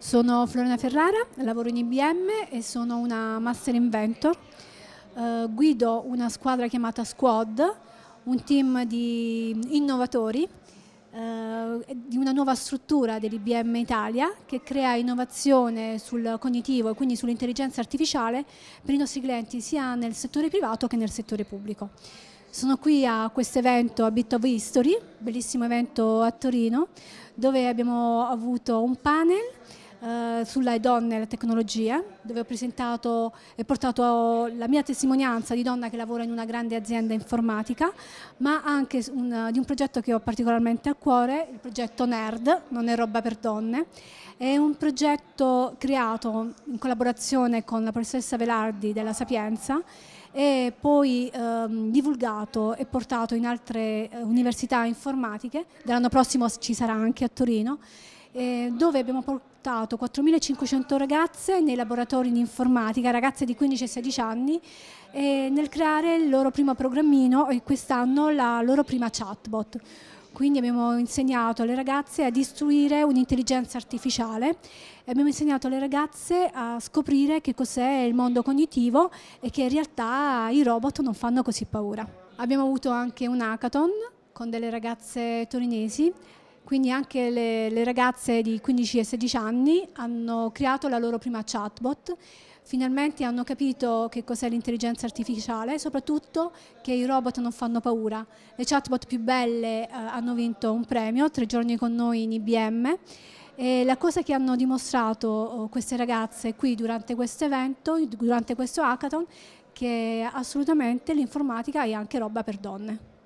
Sono Florena Ferrara, lavoro in IBM e sono una Master Inventor. Uh, guido una squadra chiamata Squad, un team di innovatori uh, di una nuova struttura dell'IBM Italia che crea innovazione sul cognitivo e quindi sull'intelligenza artificiale per i nostri clienti sia nel settore privato che nel settore pubblico. Sono qui a questo evento a Bit of History, bellissimo evento a Torino, dove abbiamo avuto un panel eh, sulle donne e la tecnologia, dove ho presentato e portato la mia testimonianza di donna che lavora in una grande azienda informatica, ma anche un, di un progetto che ho particolarmente a cuore, il progetto NERD, non è roba per donne. È un progetto creato in collaborazione con la professoressa Velardi della Sapienza e poi ehm, divulgato e portato in altre eh, università informatiche, dell'anno prossimo ci sarà anche a Torino, eh, dove abbiamo portato 4.500 ragazze nei laboratori di informatica, ragazze di 15 e 16 anni, nel creare il loro primo programmino e quest'anno la loro prima chatbot. Quindi abbiamo insegnato alle ragazze a istruire un'intelligenza artificiale e abbiamo insegnato alle ragazze a scoprire che cos'è il mondo cognitivo e che in realtà i robot non fanno così paura. Abbiamo avuto anche un hackathon con delle ragazze torinesi quindi anche le, le, ragazze di 15 e 16 anni hanno creato la loro prima chatbot, finalmente hanno capito che cos'è l'intelligenza artificiale e soprattutto che i robot non fanno paura. Le chatbot più belle eh, hanno vinto un premio, tre giorni con noi in IBM, e la cosa che hanno dimostrato oh, queste ragazze qui durante questo evento, durante questo hackathon, che assolutamente l'informatica è anche roba per donne.